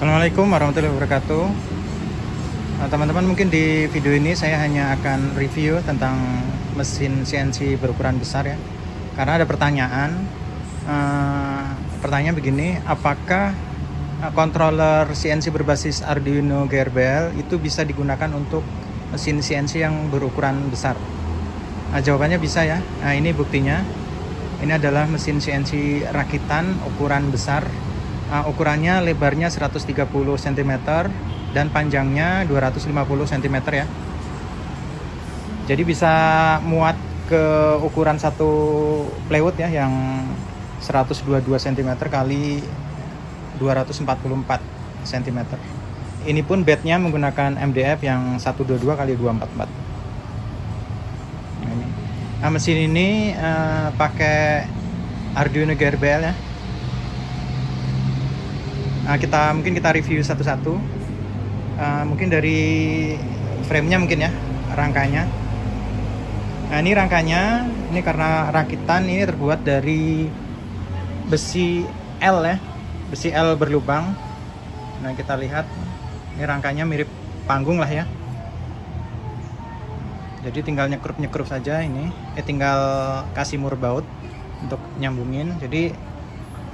Assalamualaikum warahmatullahi wabarakatuh. Nah, teman-teman mungkin di video ini saya hanya akan review tentang mesin CNC berukuran besar ya. Karena ada pertanyaan uh, pertanyaan begini apakah controller CNC berbasis Arduino GRBL itu bisa digunakan untuk mesin CNC yang berukuran besar? Nah, jawabannya bisa ya. Nah ini buktinya. Ini adalah mesin CNC rakitan ukuran besar uh, ukurannya lebarnya 130 cm dan panjangnya 250 cm ya. Jadi bisa muat ke ukuran satu plywood ya yang 122 cm kali 244 cm ini pun bednya menggunakan MDF yang 122 kali 244 nah, nah mesin ini uh, pakai Arduino GRBL ya nah, kita mungkin kita review satu-satu. Uh, mungkin dari framenya mungkin ya rangkanya nah ini rangkanya ini karena rakitan ini terbuat dari besi L ya besi L berlubang. Nah kita lihat ini rangkanya mirip panggung lah ya. Jadi tinggal nyekrup nyekrup saja ini. Eh tinggal kasih mur baut untuk nyambungin. Jadi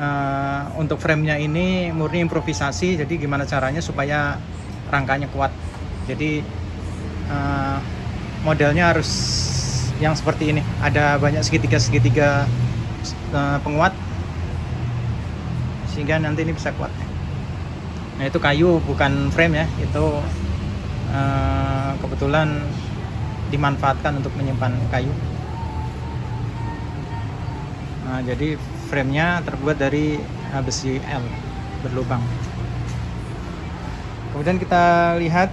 uh, untuk framenya ini murni improvisasi jadi gimana caranya supaya rangkanya kuat. Jadi uh, modelnya harus yang seperti ini. Ada banyak segitiga-segitiga uh, penguat sehingga nanti ini bisa kuat. Nah itu kayu bukan frame ya. Itu uh, kebetulan dimanfaatkan untuk menyimpan kayu. Nah jadi framenya terbuat dari besi L berlubang. Kemudian kita lihat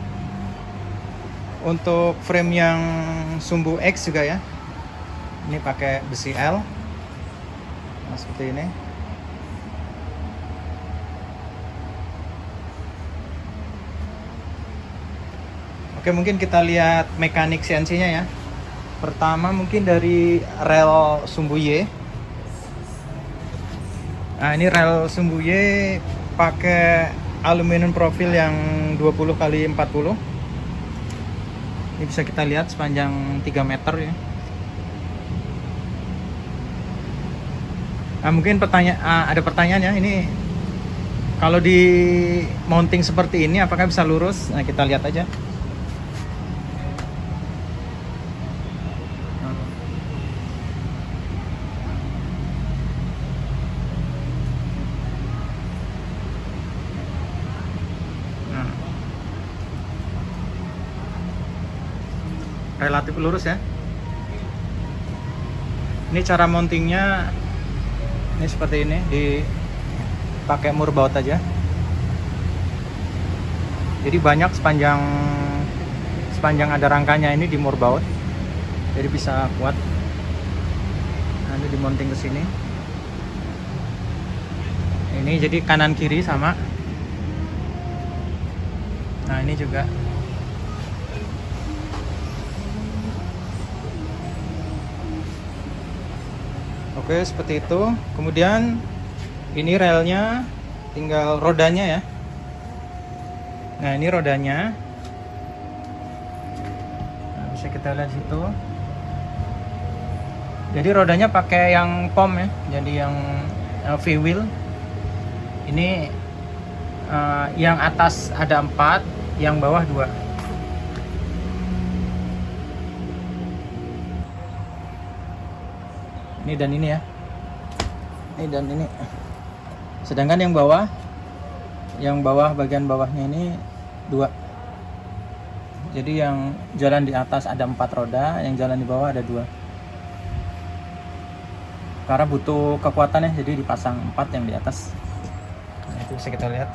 untuk frame yang sumbu X juga ya. Ini pakai besi L. Nah, seperti ini. Oke mungkin kita lihat mekanik CNC nya ya. Pertama mungkin dari rel sumbu Y nah ini rel sumbu Y pakai aluminium profil yang 20 kali 40 ini bisa kita lihat sepanjang 3 meter ya. Nah, mungkin pertanyaan ah, ada pertanyaan ya ini kalau di mounting seperti ini apakah bisa lurus? Nah kita lihat aja relatif lurus ya. Ini cara mountingnya ini seperti ini dipakai mur baut aja. Jadi banyak sepanjang sepanjang ada rangkanya ini di mur baut jadi bisa kuat. Ini dimonting ke sini. Ini jadi kanan kiri sama. Nah ini juga Oke seperti itu. Kemudian ini relnya tinggal rodanya ya. Nah ini rodanya. Nah, bisa kita lihat situ. Jadi rodanya pakai yang pom ya jadi yang uh, V-wheel ini uh, yang atas ada empat yang bawah dua ini dan ini ya. Ini dan ini. Sedangkan yang bawah yang bawah bagian bawahnya ini dua. Jadi yang jalan di atas ada empat roda yang jalan di bawah ada dua. Karena butuh kekuatan ya jadi dipasang empat yang di atas. Nah, itu bisa kita lihat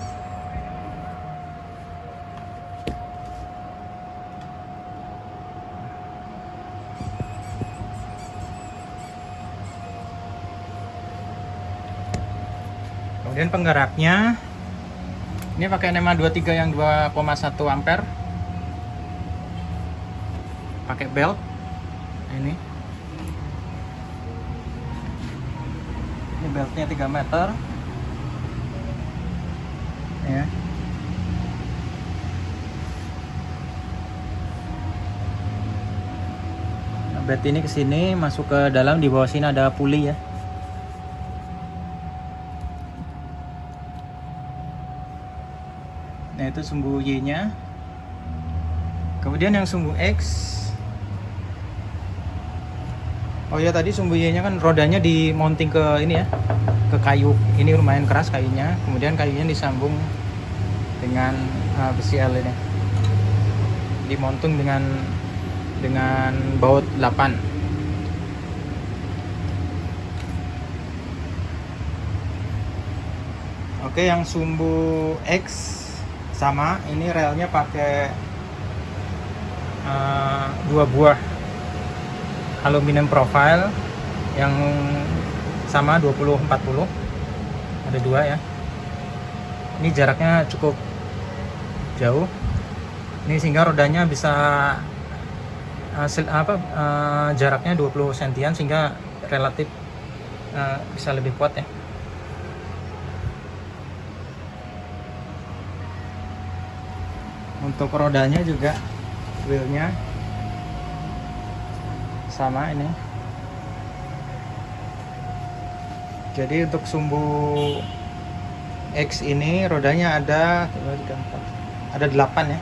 dan penggeraknya ini pakai NEMA 23 yang 2,1 ampere. Pakai belt ini. Ini beltnya 3 meter. Ya. Nah, Bet ini ke sini masuk ke dalam di bawah sini ada puli ya. Itu sumbu Y nya. Kemudian yang sumbu X. Oh ya tadi sumbu Y nya kan rodanya di mounting ke ini ya ke kayu. Ini lumayan keras kayunya. Kemudian kayunya disambung dengan uh, besi L ini. Dimontung dengan dengan baut 8 Oke yang sumbu X sama ini relnya pakai uh, dua buah. Aluminium profile yang sama 20-40 ada dua ya. Ini jaraknya cukup jauh. Ini sehingga rodanya bisa hasil apa uh, jaraknya 20 sentian sehingga relatif uh, bisa lebih kuat ya untuk rodanya juga wheelnya. Sama ini. Jadi untuk sumbu X ini rodanya ada ada 8 ya.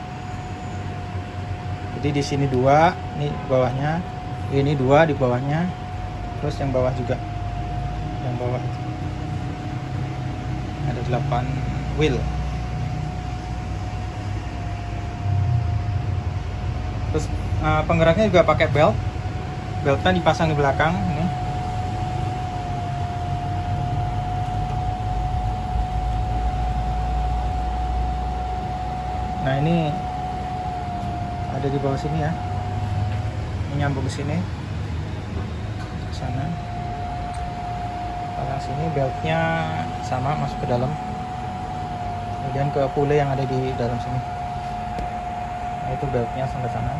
Jadi di sini dua ini bawahnya. Ini dua di bawahnya. Terus yang bawah juga. Yang bawah ada 8 wheel terus uh, penggeraknya juga pakai belt. Beltnya dipasang di belakang ini. Nah ini ada di bawah sini ya. Ini nyambung ke sini. Ke sana. Pasang sini beltnya sama masuk ke dalam. Kemudian ke pule yang ada di dalam sini nah, itu beltnya sampai sana.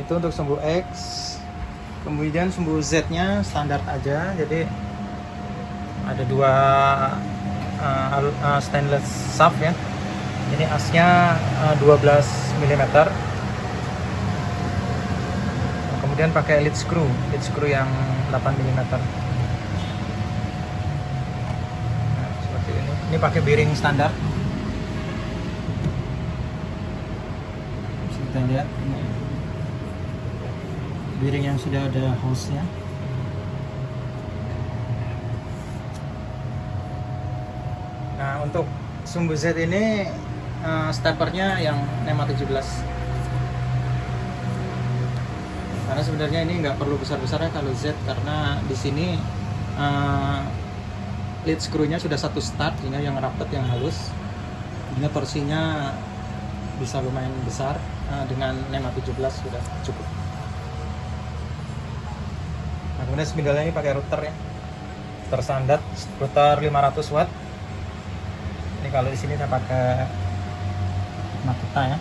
Itu untuk sumbu X. Kemudian sumbu Z nya standar aja jadi ada dua uh, stainless shaft ya. Ini asnya uh, 12 mm kemudian pakai lead screw lead screw yang 8 mm nah, seperti ini pakai bearing standar. Bisa kita lihat ini. Bearing yang sudah ada hose nya untuk sumbu Z ini uh, steppernya yang NEMA 17 karena sebenarnya ini nggak perlu besar-besar ya kalau Z karena di sini uh, lead screw-nya sudah satu start sehingga yang rapat yang halus. Sehingga torsinya bisa lumayan besar uh, dengan NEMA 17 sudah cukup. Nah kemudian spindle ini pakai router ya. Tersandat router 500 watt. Kalau di sini saya pakai Makita ya.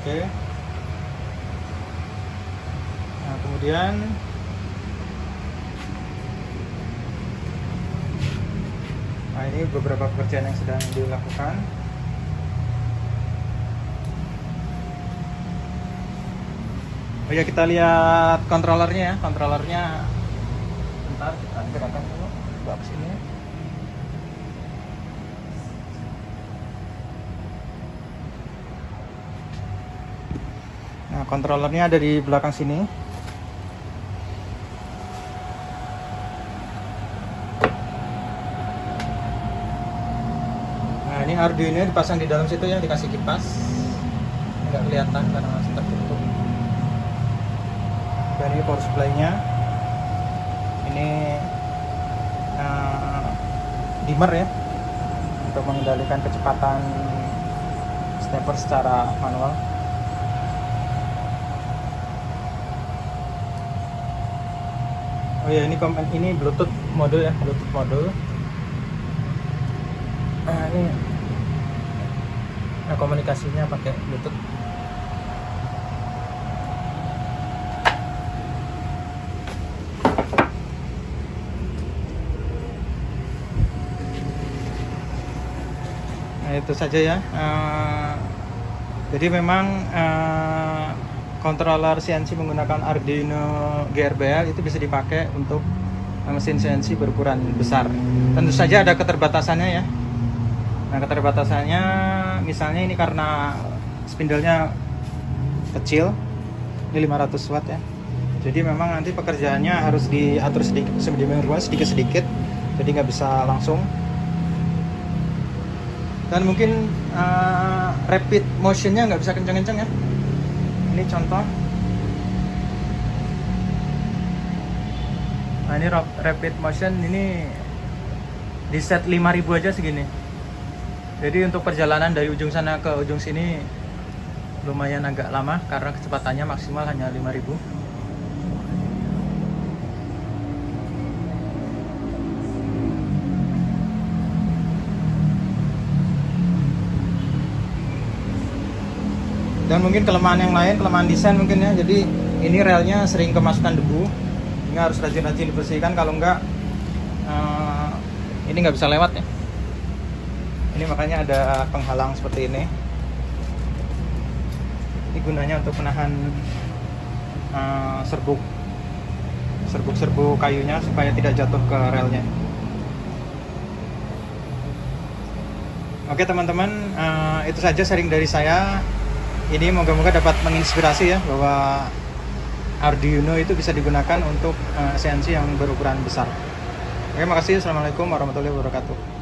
Oke. nah kemudian nah ini beberapa pekerjaan yang sedang dilakukan Oh ya kita lihat kontrolernya ya, kontrolernya. Bentar kita gerakan dulu, ke sini. Nah, kontrolernya ada di belakang sini. Ini Arduino dipasang di dalam situ ya, dikasih kipas. Enggak kelihatan karena masih tertutup. Dari power supply-nya. Ini uh, dimmer ya untuk mengendalikan kecepatan stepper secara manual. Oh ya ini ini bluetooth mode ya bluetooth mode nah ini nah, komunikasinya pakai bluetooth. Nah, itu saja ya. Uh, jadi memang uh, controller CNC menggunakan Arduino GRBL itu bisa dipakai untuk eh, mesin CNC berukuran besar. Tentu saja ada keterbatasannya ya. Nah keterbatasannya misalnya ini karena spindlenya kecil ini 500 watt ya. Jadi memang nanti pekerjaannya harus diatur sedikit sedemikian rupa sedikit sedikit jadi nggak bisa langsung. Dan mungkin uh, rapid motionnya nggak bisa kenceng-kenceng ya. Ini contoh. Nah ini rapid motion ini di set 5000 aja segini jadi untuk perjalanan dari ujung sana ke ujung sini lumayan agak lama karena kecepatannya maksimal hanya 5000 dan mungkin kelemahan yang lain kelemahan desain mungkin ya. Jadi ini relnya sering kemasukan debu. Ini harus rajin-rajin dibersihkan. Kalau enggak eh, ini nggak bisa lewat ya ini makanya ada penghalang seperti ini ini gunanya untuk menahan eh, serbuk serbuk-serbuk kayunya supaya tidak jatuh ke relnya Oke teman-teman, eh, itu saja sharing dari saya. Ini moga-moga dapat menginspirasi ya bahwa Arduino itu bisa digunakan untuk eh, CNC yang berukuran besar. Oke, makasih. Assalamualaikum warahmatullahi wabarakatuh.